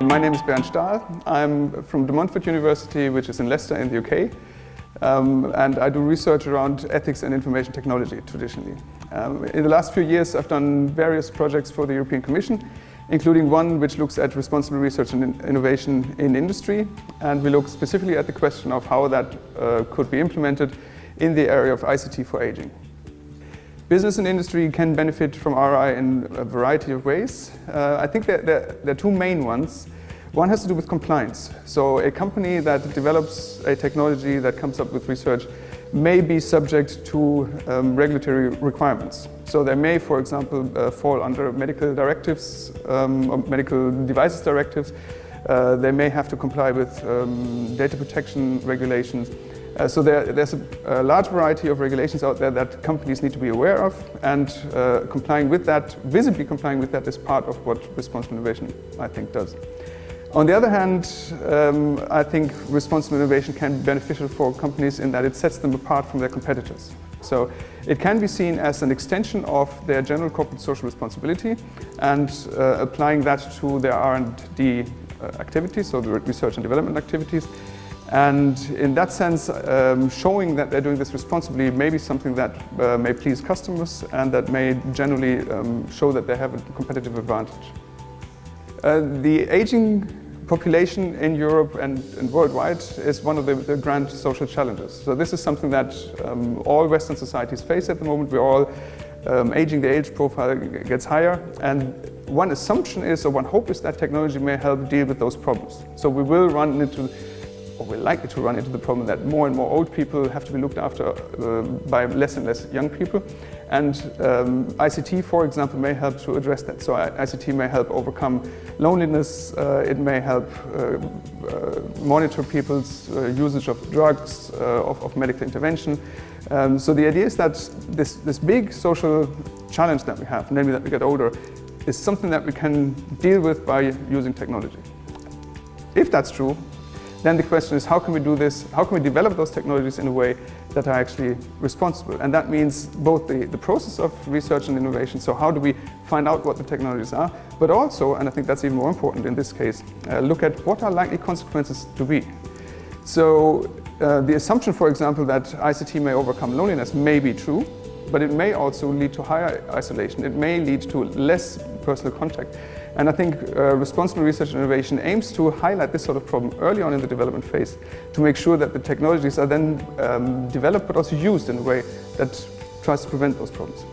my name is Bernd Stahl. I'm from De Montfort University, which is in Leicester in the UK. Um, and I do research around ethics and information technology traditionally. Um, in the last few years, I've done various projects for the European Commission, including one which looks at responsible research and innovation in industry. And we look specifically at the question of how that uh, could be implemented in the area of ICT for aging. Business and industry can benefit from RI in a variety of ways. Uh, I think there, there, are two main ones. One has to do with compliance. So a company that develops a technology that comes up with research may be subject to um, regulatory requirements. So they may, for example, uh, fall under medical directives, um, medical devices directives. Uh, they may have to comply with um, data protection regulations. Uh, so there, there's a, a, large variety of regulations out there that companies need to be aware of and uh, complying with that, visibly complying with that is part of what responsible innovation, I think, does. On the other hand, um, I think responsible innovation can be beneficial for companies in that it sets them apart from their competitors. So it can be seen as an extension of their general corporate social responsibility and uh, applying that to their R&D uh, activities, so the research and development activities, and in that sense, um, showing that they're doing this responsibly may be something that uh, may please customers and that may generally um, show that they have a competitive advantage. Uh, the aging population in Europe and, and worldwide is one of the, the, grand social challenges. So this is something that um, all Western societies face at the moment. We're all um, aging, the age profile gets higher. And one assumption is, or one hope is that technology may help deal with those problems. So we will run into or we're likely to run into the problem that more and more old people have to be looked after uh, by less and less young people. And um, ICT, for example, may help to address that. So ICT may help overcome loneliness, uh, it may help uh, uh monitor people's uh, usage of drugs, uh, of, of, medical intervention. Um, so the idea is that this, this big social challenge that we have, namely that we get older, is something that we can deal with by using technology. If that's true, then the question is how can we do this, how can we develop those technologies in a way that are actually responsible? And that means both the, the process of research and innovation, so how do we find out what the technologies are, but also, and I think that's even more important in this case, uh, look at what are likely consequences to be. So uh, the assumption, for example, that ICT may overcome loneliness may be true, but it may also lead to higher isolation. It may lead to less personal contact. And I think uh, responsible research and innovation aims to highlight this sort of problem early on in the development phase to make sure that the technologies are then um, developed but also used in a way that tries to prevent those problems.